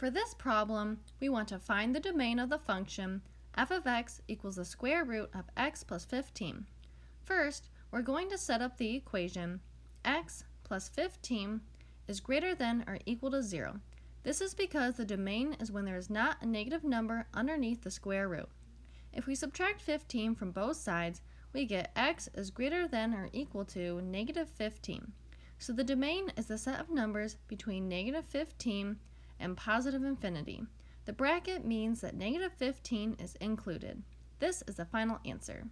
For this problem, we want to find the domain of the function f of x equals the square root of x plus 15. First, we're going to set up the equation x plus 15 is greater than or equal to 0. This is because the domain is when there is not a negative number underneath the square root. If we subtract 15 from both sides, we get x is greater than or equal to negative 15. So the domain is the set of numbers between negative 15 and positive infinity. The bracket means that negative 15 is included. This is the final answer.